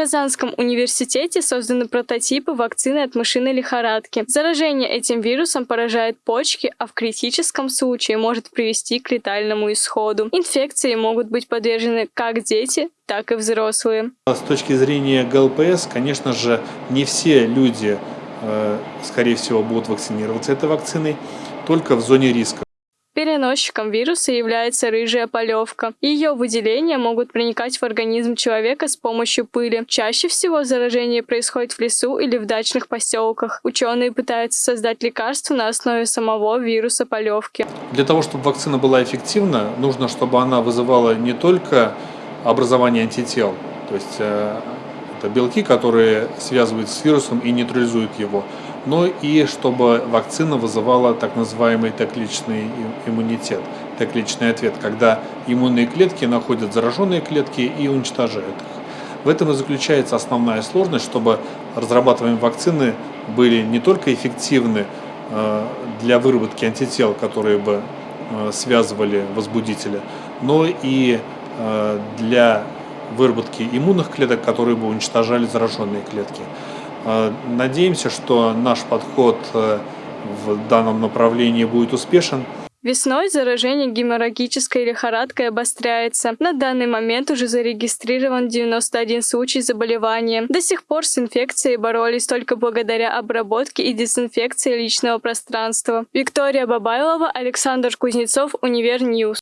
Казанском университете созданы прототипы вакцины от мышиной лихорадки. Заражение этим вирусом поражает почки, а в критическом случае может привести к летальному исходу. Инфекции могут быть подвержены как дети, так и взрослые. С точки зрения ГЛПС, конечно же, не все люди, э, скорее всего, будут вакцинироваться этой вакциной, только в зоне риска. Переносчиком вируса является рыжая полевка. Ее выделения могут проникать в организм человека с помощью пыли. Чаще всего заражение происходит в лесу или в дачных поселках. Ученые пытаются создать лекарство на основе самого вируса полевки. Для того, чтобы вакцина была эффективна, нужно, чтобы она вызывала не только образование антител, то есть э, это белки, которые связываются с вирусом и нейтрализуют его, но и чтобы вакцина вызывала так называемый Т-клеточный иммунитет, Т-клеточный ответ, когда иммунные клетки находят зараженные клетки и уничтожают их. В этом и заключается основная сложность, чтобы разрабатываемые вакцины были не только эффективны э, для выработки антител, которые бы э, связывали возбудителя, но и для выработки иммунных клеток, которые бы уничтожали зараженные клетки. Э, надеемся, что наш подход э, в данном направлении будет успешен. Весной заражение геморрагической лихорадкой обостряется. На данный момент уже зарегистрирован 91 случай заболевания. До сих пор с инфекцией боролись только благодаря обработке и дезинфекции личного пространства. Виктория Бабайлова, Александр Кузнецов, Univer News.